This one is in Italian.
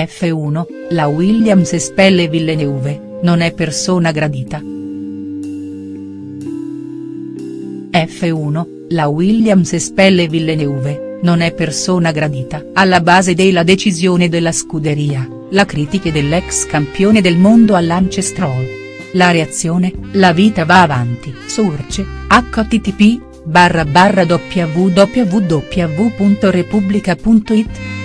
F1, la Williams espelle Villeneuve, non è persona gradita. F1, la Williams espelle Villeneuve, non è persona gradita. Alla base della decisione della scuderia, la critica dell'ex campione del mondo a Stroll. La reazione, la vita va avanti. Surce, http barra barra www.repubblica.it